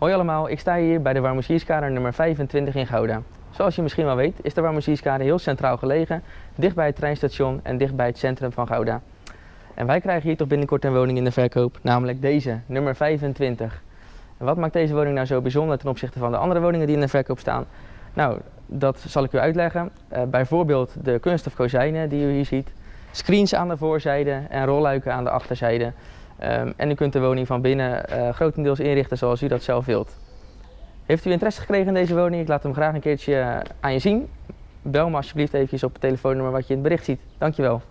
Hoi allemaal, ik sta hier bij de Warmoesierskade nummer 25 in Gouda. Zoals je misschien wel weet is de Warmoesierskade heel centraal gelegen, dicht bij het treinstation en dicht bij het centrum van Gouda. En wij krijgen hier toch binnenkort een woning in de verkoop, namelijk deze, nummer 25. En wat maakt deze woning nou zo bijzonder ten opzichte van de andere woningen die in de verkoop staan? Nou, dat zal ik u uitleggen. Uh, bijvoorbeeld de kunststof kozijnen die u hier ziet, screens aan de voorzijde en rolluiken aan de achterzijde. Um, en u kunt de woning van binnen uh, grotendeels inrichten zoals u dat zelf wilt. Heeft u interesse gekregen in deze woning? Ik laat hem graag een keertje aan je zien. Bel me alsjeblieft even op het telefoonnummer wat je in het bericht ziet. Dankjewel.